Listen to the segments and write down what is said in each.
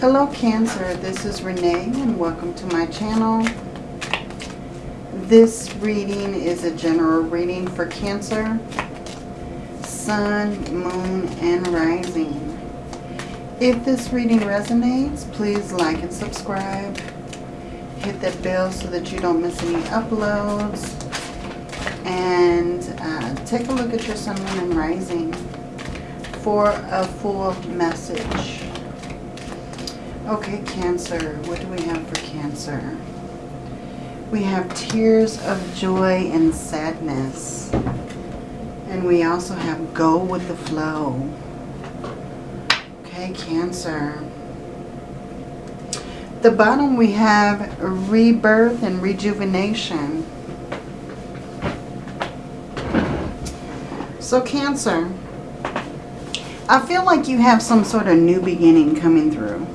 Hello Cancer, this is Renee and welcome to my channel. This reading is a general reading for Cancer, Sun, Moon, and Rising. If this reading resonates, please like and subscribe. Hit that bell so that you don't miss any uploads. And uh, take a look at your Sun, Moon, and Rising for a full message. Okay, Cancer. What do we have for Cancer? We have tears of joy and sadness. And we also have go with the flow. Okay, Cancer. The bottom we have rebirth and rejuvenation. So Cancer, I feel like you have some sort of new beginning coming through.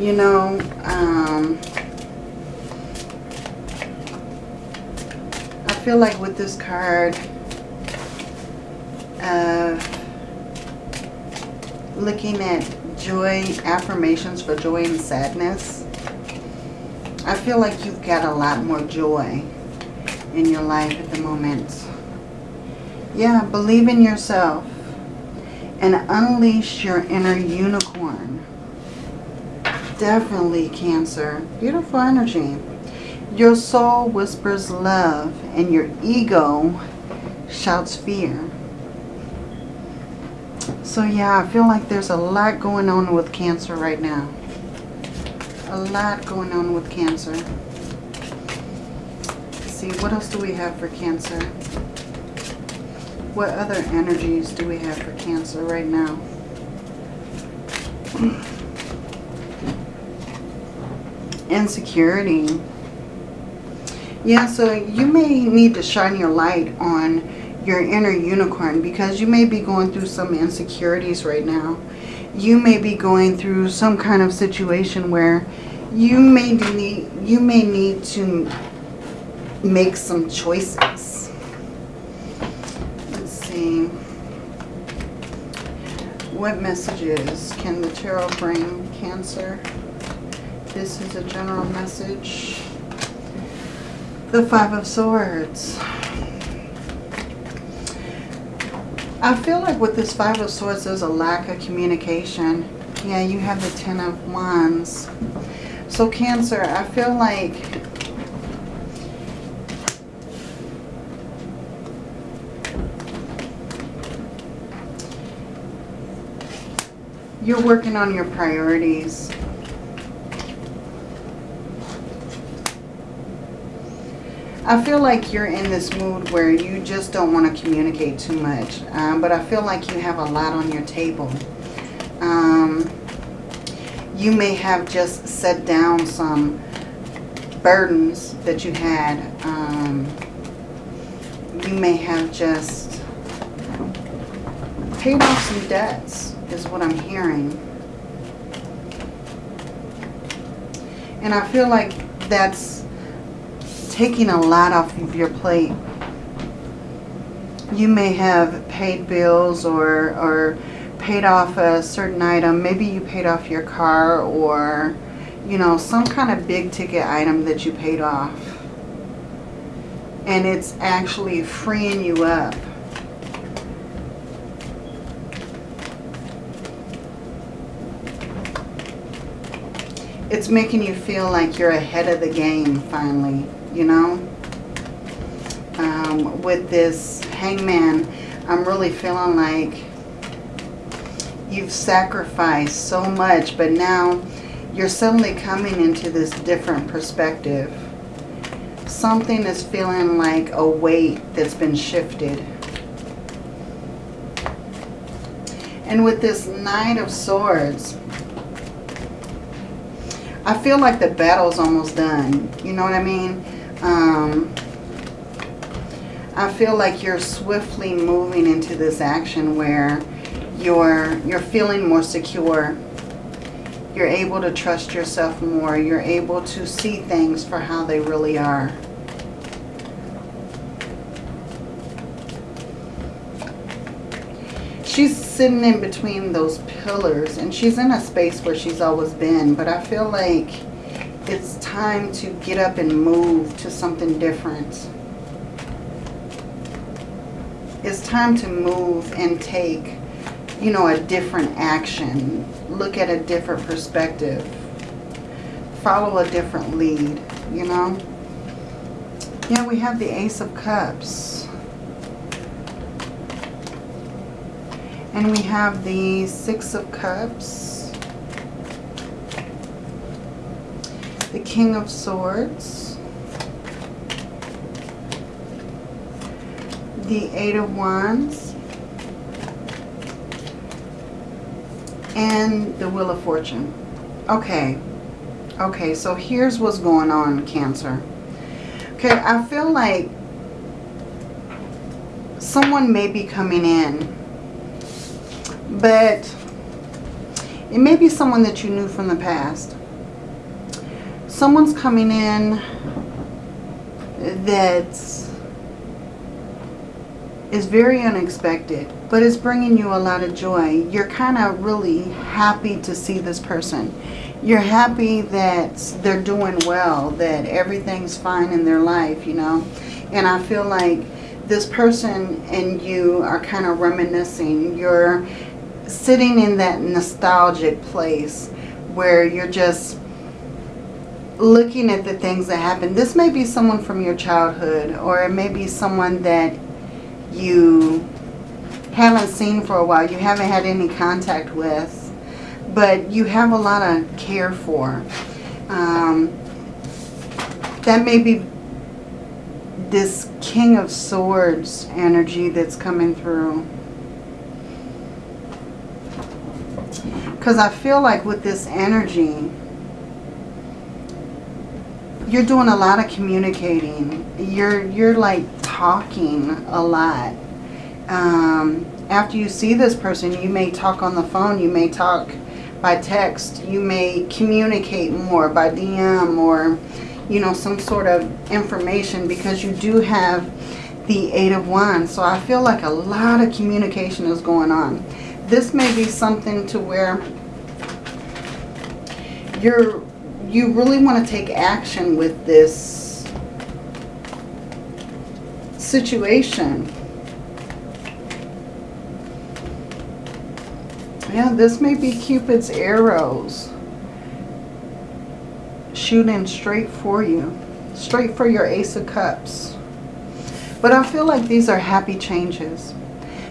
You know, um, I feel like with this card, uh, looking at joy, affirmations for joy and sadness, I feel like you've got a lot more joy in your life at the moment. Yeah, believe in yourself and unleash your inner unicorn. Definitely Cancer. Beautiful energy. Your soul whispers love and your ego shouts fear. So yeah, I feel like there's a lot going on with Cancer right now. A lot going on with Cancer. Let's see, what else do we have for Cancer? What other energies do we have for Cancer right now? Insecurity. Yeah, so you may need to shine your light on your inner unicorn because you may be going through some insecurities right now. You may be going through some kind of situation where you may need you may need to make some choices. Let's see. What messages can the tarot bring Cancer? This is a general message. The Five of Swords. I feel like with this Five of Swords, there's a lack of communication. Yeah, you have the Ten of Wands. So Cancer, I feel like you're working on your priorities. I feel like you're in this mood where you just don't want to communicate too much. Um, but I feel like you have a lot on your table. Um, you may have just set down some burdens that you had. Um, you may have just paid off some debts is what I'm hearing. And I feel like that's taking a lot off of your plate. You may have paid bills or, or paid off a certain item. Maybe you paid off your car or, you know, some kind of big ticket item that you paid off. And it's actually freeing you up. It's making you feel like you're ahead of the game finally you know. Um, with this hangman, I'm really feeling like you've sacrificed so much, but now you're suddenly coming into this different perspective. Something is feeling like a weight that's been shifted. And with this Knight of Swords, I feel like the battle's almost done. You know what I mean? Um, I feel like you're swiftly moving into this action where you're, you're feeling more secure. You're able to trust yourself more. You're able to see things for how they really are. she's sitting in between those pillars and she's in a space where she's always been. But I feel like it's time to get up and move to something different. It's time to move and take, you know, a different action. Look at a different perspective. Follow a different lead, you know. Yeah, we have the Ace of Cups. And we have the Six of Cups. The King of Swords. The Eight of Wands. And the Wheel of Fortune. Okay. Okay, so here's what's going on, Cancer. Okay, I feel like someone may be coming in but it may be someone that you knew from the past. Someone's coming in that is very unexpected, but it's bringing you a lot of joy. You're kind of really happy to see this person. You're happy that they're doing well, that everything's fine in their life, you know. And I feel like this person and you are kind of reminiscing. You're sitting in that nostalgic place where you're just looking at the things that happened. This may be someone from your childhood or it may be someone that you haven't seen for a while. You haven't had any contact with. But you have a lot of care for. Um, that may be this King of Swords energy that's coming through. Because I feel like with this energy, you're doing a lot of communicating. You're, you're like talking a lot. Um, after you see this person, you may talk on the phone. You may talk by text. You may communicate more by DM or, you know, some sort of information because you do have the Eight of Wands. So I feel like a lot of communication is going on this may be something to where you're you really want to take action with this situation. Yeah, this may be Cupid's arrows shooting straight for you. Straight for your Ace of Cups. But I feel like these are happy changes.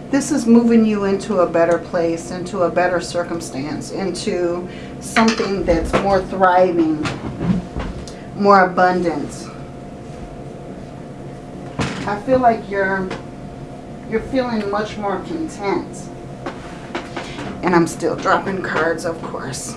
This is moving you into a better place, into a better circumstance, into something that's more thriving, more abundant. I feel like you're you're feeling much more content. And I'm still dropping cards, of course.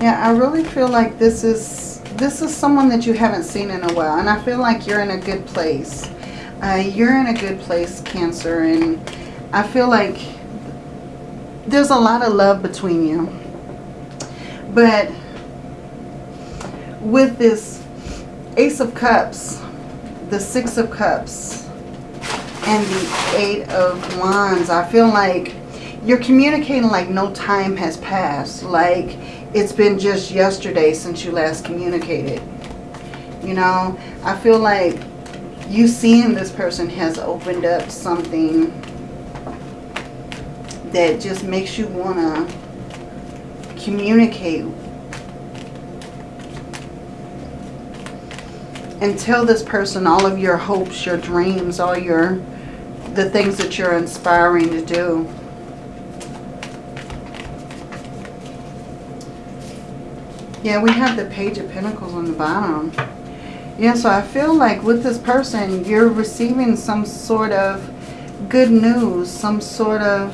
yeah, I really feel like this is this is someone that you haven't seen in a while. And I feel like you're in a good place. Uh, you're in a good place, Cancer. And I feel like there's a lot of love between you. But with this Ace of Cups, the Six of Cups, and the Eight of Wands, I feel like you're communicating like no time has passed. Like it's been just yesterday since you last communicated. You know, I feel like you seeing this person has opened up something that just makes you want to communicate and tell this person all of your hopes, your dreams, all your the things that you're inspiring to do. Yeah, we have the Page of Pentacles on the bottom. Yeah, so I feel like with this person, you're receiving some sort of good news, some sort of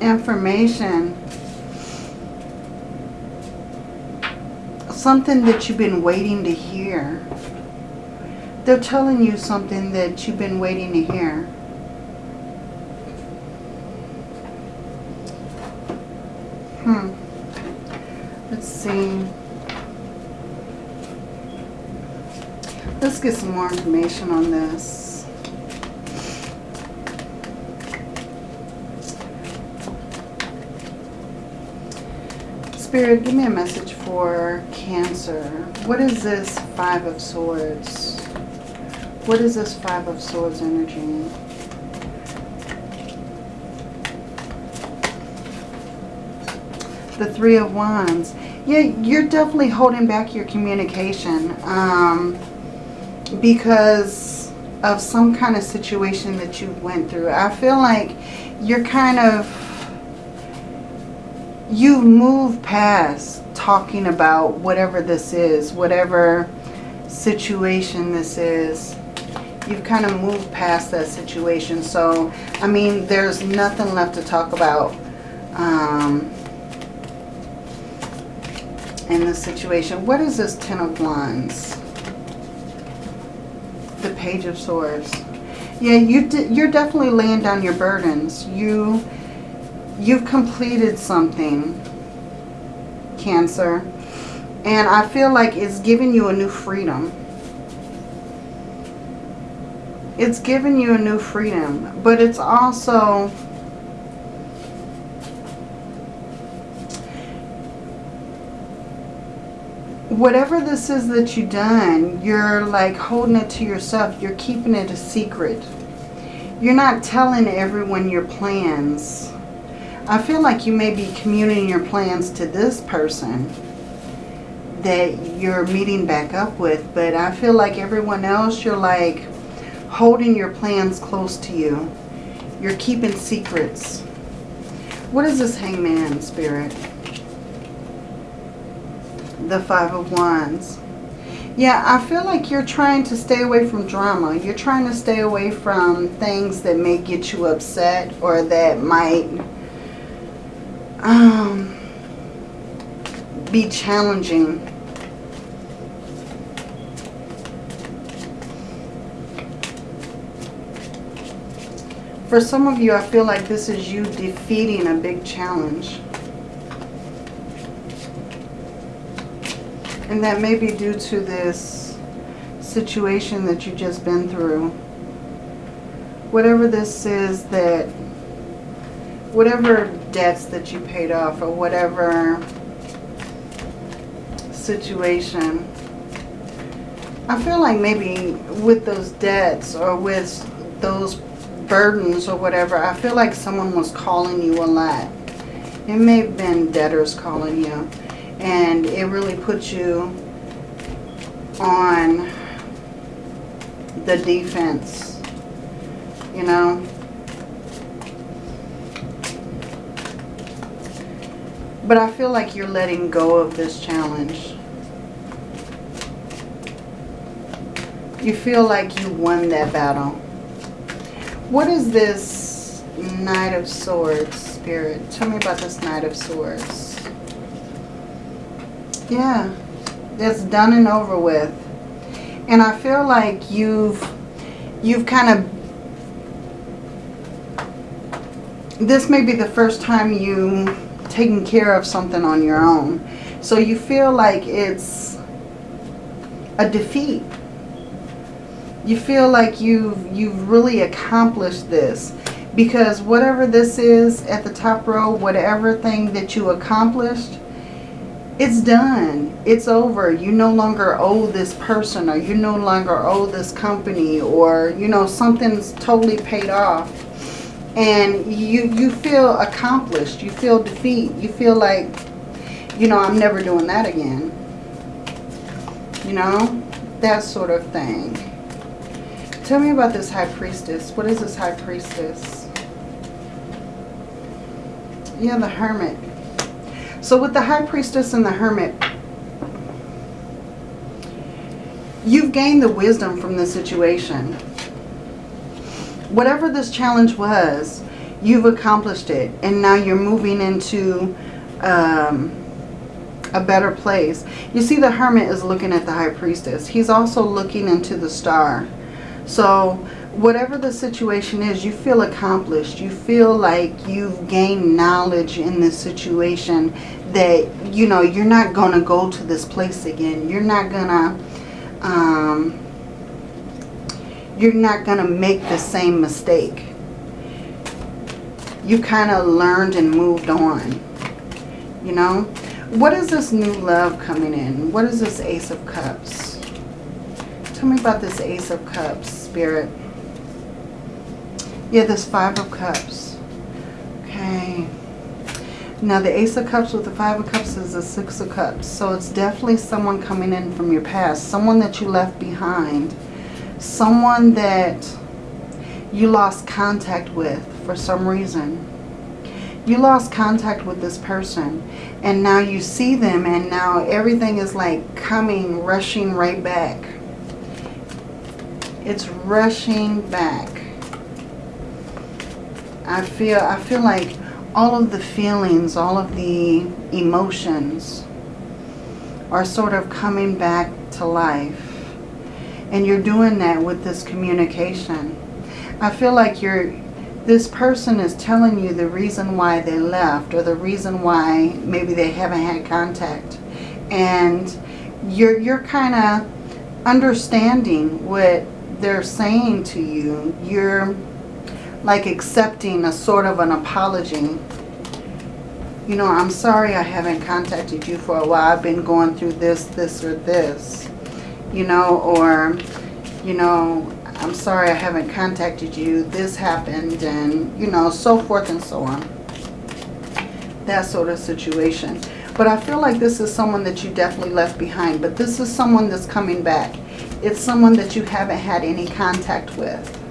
information. Something that you've been waiting to hear. They're telling you something that you've been waiting to hear. Hmm. Let's see. Let's get some more information on this. Spirit, give me a message for Cancer. What is this Five of Swords? What is this Five of Swords energy? The Three of Wands. Yeah, you're definitely holding back your communication um, because of some kind of situation that you went through. I feel like you're kind of, you've moved past talking about whatever this is, whatever situation this is. You've kind of moved past that situation. So, I mean, there's nothing left to talk about um, in this situation. What is this Ten of Wands? The Page of Swords. Yeah, you you're definitely laying down your burdens. You, you've completed something, Cancer. And I feel like it's giving you a new freedom. It's giving you a new freedom. But it's also... Whatever this is that you've done, you're like holding it to yourself. You're keeping it a secret. You're not telling everyone your plans. I feel like you may be communicating your plans to this person that you're meeting back up with. But I feel like everyone else, you're like holding your plans close to you. You're keeping secrets. What is this hangman spirit? The Five of Wands. Yeah, I feel like you're trying to stay away from drama. You're trying to stay away from things that may get you upset or that might um, be challenging For some of you, I feel like this is you defeating a big challenge. And that may be due to this situation that you've just been through. Whatever this is that, whatever debts that you paid off or whatever situation, I feel like maybe with those debts or with those burdens or whatever, I feel like someone was calling you a lot. It may have been debtors calling you. And it really puts you on the defense. You know? But I feel like you're letting go of this challenge. You feel like you won that battle. What is this Knight of Swords, Spirit? Tell me about this Knight of Swords. Yeah, it's done and over with. And I feel like you've, you've kind of, this may be the first time you taken care of something on your own. So you feel like it's a defeat you feel like you've, you've really accomplished this. Because whatever this is at the top row, whatever thing that you accomplished, it's done. It's over. You no longer owe this person or you no longer owe this company or, you know, something's totally paid off. And you, you feel accomplished. You feel defeat. You feel like, you know, I'm never doing that again. You know, that sort of thing. Tell me about this High Priestess. What is this High Priestess? Yeah, the Hermit. So with the High Priestess and the Hermit, you've gained the wisdom from the situation. Whatever this challenge was, you've accomplished it. And now you're moving into um, a better place. You see the Hermit is looking at the High Priestess. He's also looking into the star. So whatever the situation is, you feel accomplished. You feel like you've gained knowledge in this situation that, you know, you're not going to go to this place again. You're not going to, um, you're not going to make the same mistake. You kind of learned and moved on. You know? What is this new love coming in? What is this Ace of Cups? Tell me about this Ace of Cups, Spirit. Yeah, this Five of Cups. Okay. Now the Ace of Cups with the Five of Cups is the Six of Cups. So it's definitely someone coming in from your past. Someone that you left behind. Someone that you lost contact with for some reason. You lost contact with this person. And now you see them and now everything is like coming, rushing right back. It's rushing back. I feel I feel like all of the feelings, all of the emotions are sort of coming back to life. And you're doing that with this communication. I feel like you're this person is telling you the reason why they left or the reason why maybe they haven't had contact. And you're you're kind of understanding what they're saying to you. You're like accepting a sort of an apology. You know, I'm sorry I haven't contacted you for a while. I've been going through this, this, or this. You know, or, you know, I'm sorry I haven't contacted you. This happened and, you know, so forth and so on. That sort of situation. But I feel like this is someone that you definitely left behind. But this is someone that's coming back. It's someone that you haven't had any contact with.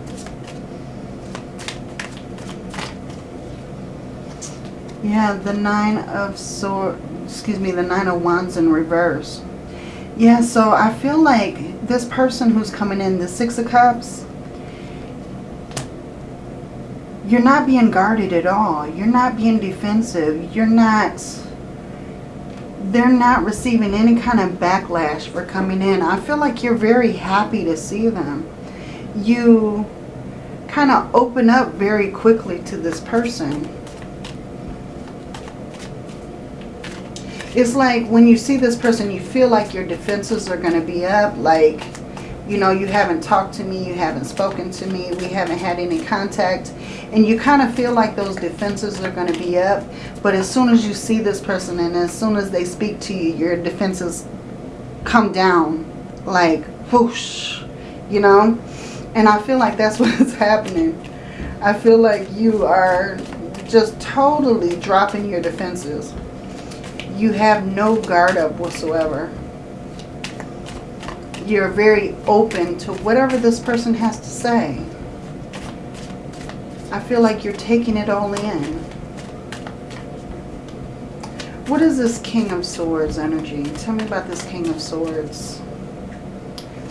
Yeah, the Nine of Swords, excuse me, the Nine of Wands in reverse. Yeah, so I feel like this person who's coming in, the Six of Cups, you're not being guarded at all. You're not being defensive. You're not, they're not receiving any kind of backlash for coming in. I feel like you're very happy to see them. You kind of open up very quickly to this person it's like when you see this person, you feel like your defenses are going to be up. Like, you know, you haven't talked to me, you haven't spoken to me, we haven't had any contact. And you kind of feel like those defenses are going to be up. But as soon as you see this person and as soon as they speak to you, your defenses come down like whoosh, you know. And I feel like that's what's happening. I feel like you are just totally dropping your defenses you have no guard up whatsoever. You're very open to whatever this person has to say. I feel like you're taking it all in. What is this King of Swords energy? Tell me about this King of Swords.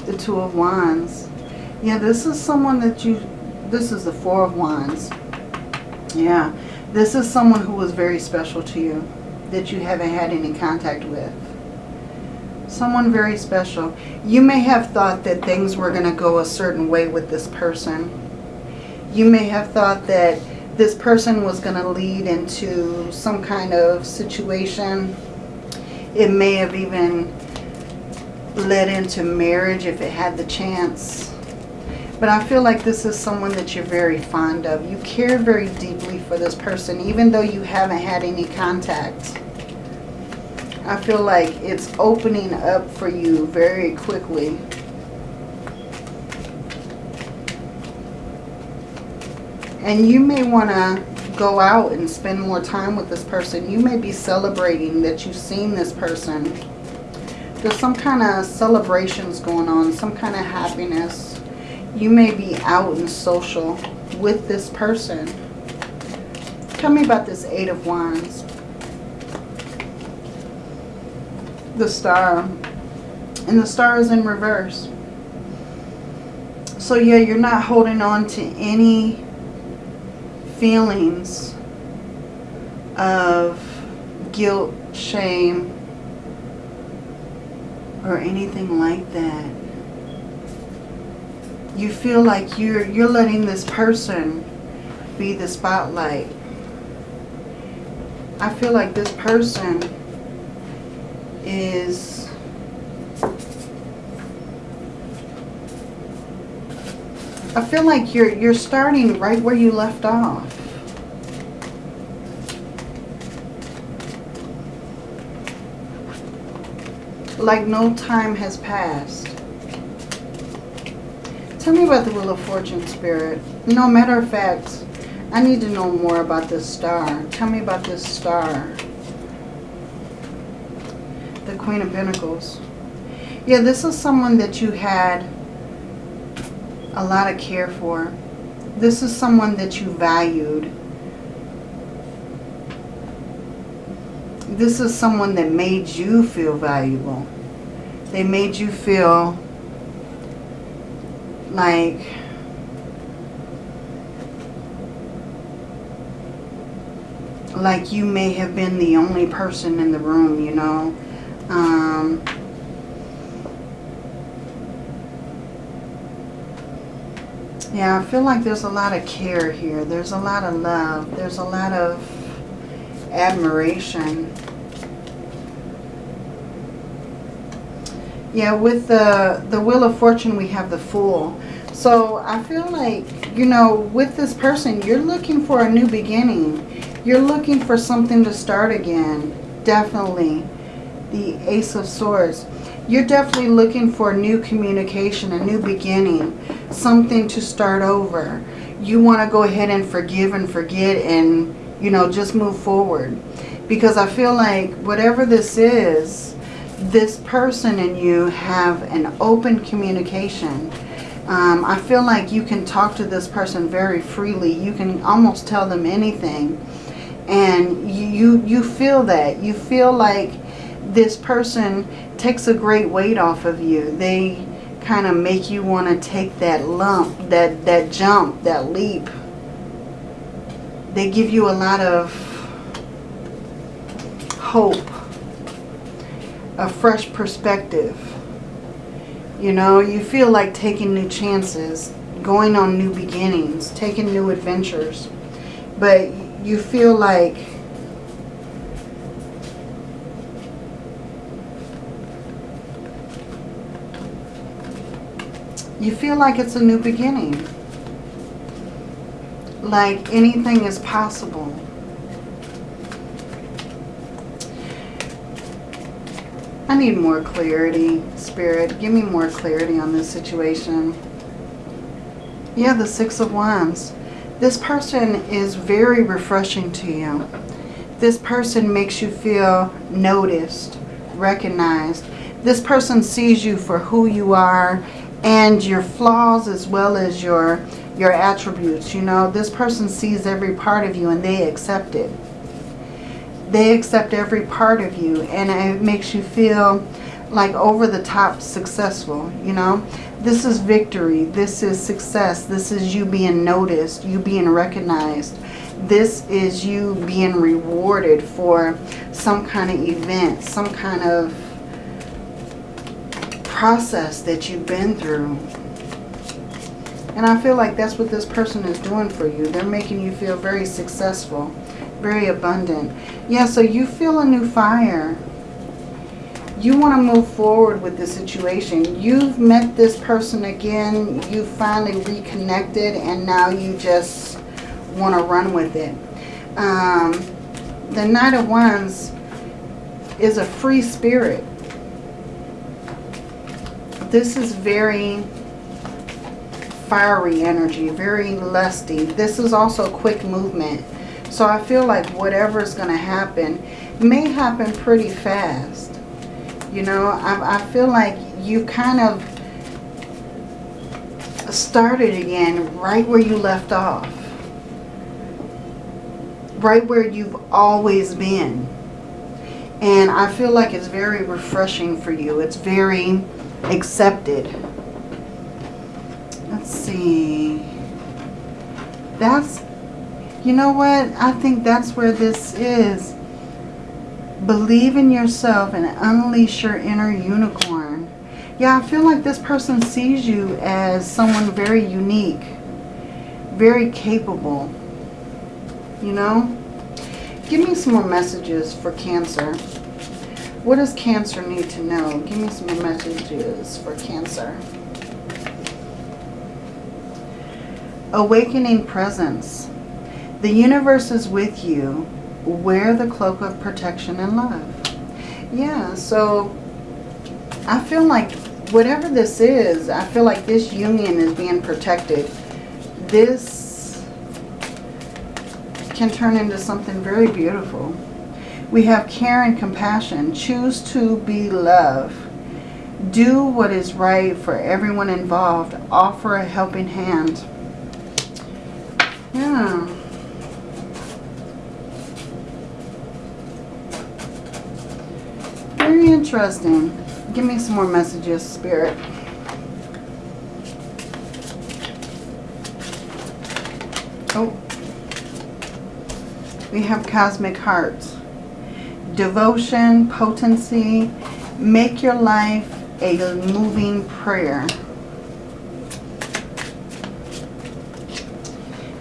The Two of Wands. Yeah, this is someone that you... This is the Four of Wands. Yeah. This is someone who was very special to you that you haven't had any contact with. Someone very special. You may have thought that things were going to go a certain way with this person. You may have thought that this person was going to lead into some kind of situation. It may have even led into marriage if it had the chance. But I feel like this is someone that you're very fond of. You care very deeply for this person, even though you haven't had any contact. I feel like it's opening up for you very quickly. And you may want to go out and spend more time with this person. You may be celebrating that you've seen this person. There's some kind of celebrations going on, some kind of happiness you may be out and social with this person. Tell me about this Eight of Wands. The Star. And the Star is in reverse. So yeah, you're not holding on to any feelings of guilt, shame, or anything like that you feel like you're you're letting this person be the spotlight. I feel like this person is I feel like you're, you're starting right where you left off. Like no time has passed. Tell me about the Wheel of Fortune, Spirit. No, matter of fact, I need to know more about this star. Tell me about this star. The Queen of Pentacles. Yeah, this is someone that you had a lot of care for. This is someone that you valued. This is someone that made you feel valuable. They made you feel like like you may have been the only person in the room, you know. Um, yeah, I feel like there's a lot of care here. There's a lot of love. There's a lot of admiration. Yeah, with the, the Wheel of Fortune, we have the Fool. So I feel like, you know, with this person, you're looking for a new beginning. You're looking for something to start again. Definitely. The Ace of Swords. You're definitely looking for new communication, a new beginning. Something to start over. You want to go ahead and forgive and forget and, you know, just move forward. Because I feel like whatever this is, this person and you have an open communication. Um, I feel like you can talk to this person very freely. You can almost tell them anything. And you, you feel that. You feel like this person takes a great weight off of you. They kind of make you want to take that lump, that, that jump, that leap. They give you a lot of hope a fresh perspective. You know, you feel like taking new chances, going on new beginnings, taking new adventures. But you feel like you feel like it's a new beginning. Like anything is possible. I need more clarity, Spirit. Give me more clarity on this situation. Yeah, the Six of Wands. This person is very refreshing to you. This person makes you feel noticed, recognized. This person sees you for who you are and your flaws as well as your, your attributes. You know, this person sees every part of you and they accept it they accept every part of you and it makes you feel like over the top successful, you know. This is victory. This is success. This is you being noticed, you being recognized. This is you being rewarded for some kind of event, some kind of process that you've been through. And I feel like that's what this person is doing for you. They're making you feel very successful very abundant. Yeah, so you feel a new fire. You want to move forward with the situation. You've met this person again. You finally reconnected and now you just want to run with it. Um, the Knight of Wands is a free spirit. This is very fiery energy, very lusty. This is also quick movement. So I feel like whatever is going to happen may happen pretty fast. You know, I, I feel like you kind of started again right where you left off. Right where you've always been. And I feel like it's very refreshing for you. It's very accepted. Let's see. That's you know what? I think that's where this is. Believe in yourself and unleash your inner unicorn. Yeah, I feel like this person sees you as someone very unique. Very capable. You know? Give me some more messages for Cancer. What does Cancer need to know? Give me some messages for Cancer. Awakening presence. The universe is with you. Wear the cloak of protection and love. Yeah, so I feel like whatever this is, I feel like this union is being protected. This can turn into something very beautiful. We have care and compassion. Choose to be love. Do what is right for everyone involved. Offer a helping hand. Yeah. Very interesting. Give me some more messages, Spirit. Oh. We have Cosmic Hearts. Devotion, potency. Make your life a moving prayer.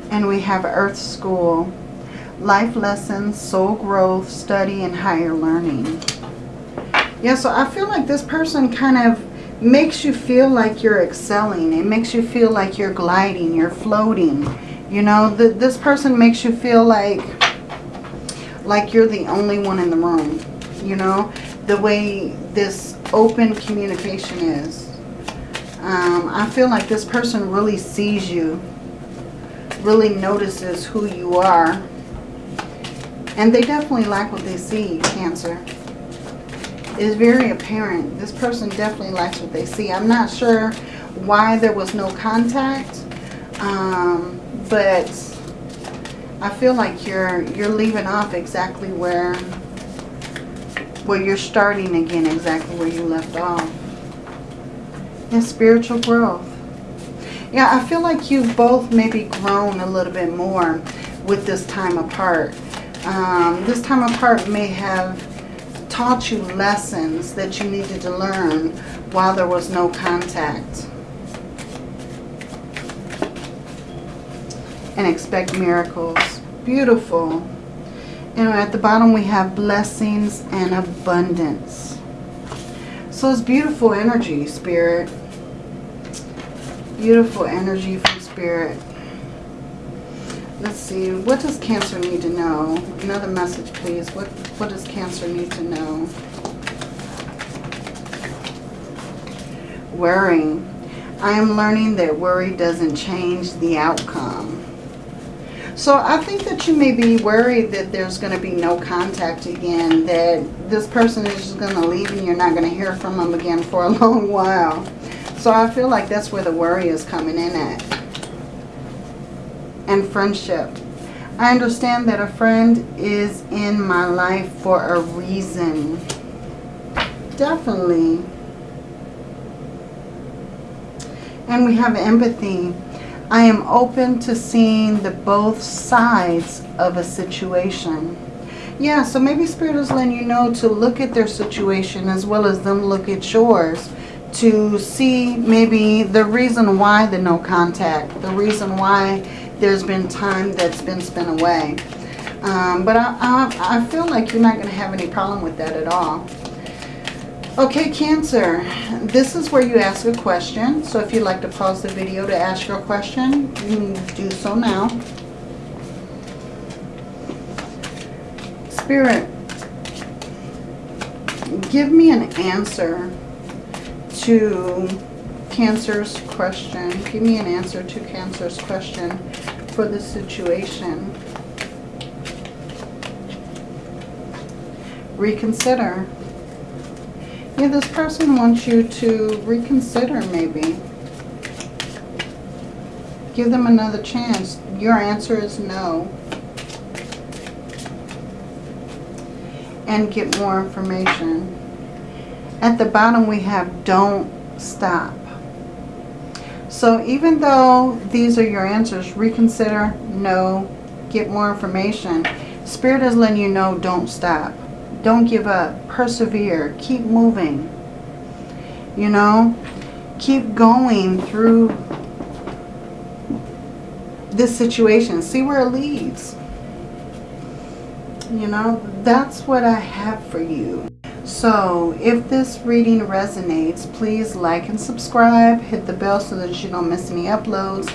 And we have Earth School. Life lessons, soul growth, study, and higher learning. Yeah, so I feel like this person kind of makes you feel like you're excelling. It makes you feel like you're gliding, you're floating. You know, the, this person makes you feel like like you're the only one in the room. You know, the way this open communication is. Um, I feel like this person really sees you, really notices who you are. And they definitely like what they see, Cancer is very apparent. This person definitely likes what they see. I'm not sure why there was no contact, um, but I feel like you're you're leaving off exactly where where you're starting again, exactly where you left off. And spiritual growth. Yeah, I feel like you've both maybe grown a little bit more with this time apart. Um, this time apart may have taught you lessons that you needed to learn while there was no contact. And expect miracles. Beautiful. And at the bottom we have blessings and abundance. So it's beautiful energy, Spirit. Beautiful energy from Spirit. Let's see, what does Cancer need to know? Another message, please. What, what does Cancer need to know? Worrying. I am learning that worry doesn't change the outcome. So I think that you may be worried that there's going to be no contact again, that this person is just going to leave and you're not going to hear from them again for a long while. So I feel like that's where the worry is coming in at and friendship. I understand that a friend is in my life for a reason. Definitely. And we have empathy. I am open to seeing the both sides of a situation. Yeah, so maybe Spirit is letting you know to look at their situation as well as them look at yours to see maybe the reason why the no contact, the reason why there's been time that's been spent away. Um, but I, I, I feel like you're not going to have any problem with that at all. Okay, Cancer, this is where you ask a question. So if you'd like to pause the video to ask your question, you can do so now. Spirit, give me an answer to Cancer's question. Give me an answer to Cancer's question for the situation. Reconsider. Yeah, this person wants you to reconsider maybe. Give them another chance. Your answer is no. And get more information. At the bottom we have don't stop. So even though these are your answers, reconsider, no, get more information. Spirit is letting you know don't stop. Don't give up. Persevere. Keep moving. You know, keep going through this situation. See where it leads. You know, that's what I have for you. So if this reading resonates, please like and subscribe. Hit the bell so that you don't miss any uploads.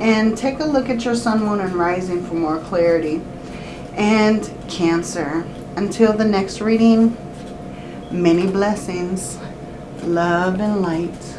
And take a look at your sun, moon, and rising for more clarity. And Cancer, until the next reading, many blessings, love and light.